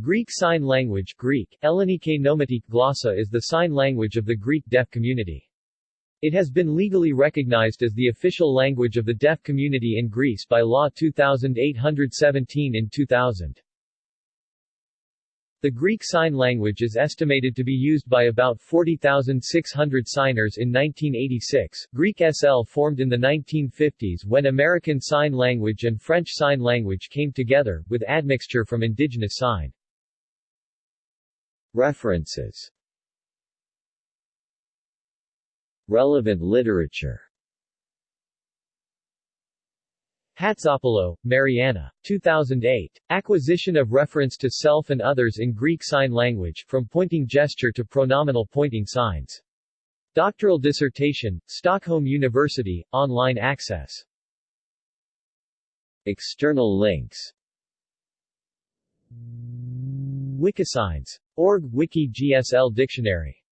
Greek Sign Language Greek, Ellenike Nomatik Glossa is the sign language of the Greek deaf community. It has been legally recognized as the official language of the deaf community in Greece by Law 2817 in 2000. The Greek Sign Language is estimated to be used by about 40,600 signers in 1986. Greek SL formed in the 1950s when American Sign Language and French Sign Language came together, with admixture from indigenous sign. References Relevant literature Hatzopoulou, Mariana. 2008. Acquisition of reference to self and others in Greek Sign Language, from pointing gesture to pronominal pointing signs. Doctoral dissertation, Stockholm University, online access. External links Wikisigns. Org Wiki GSL Dictionary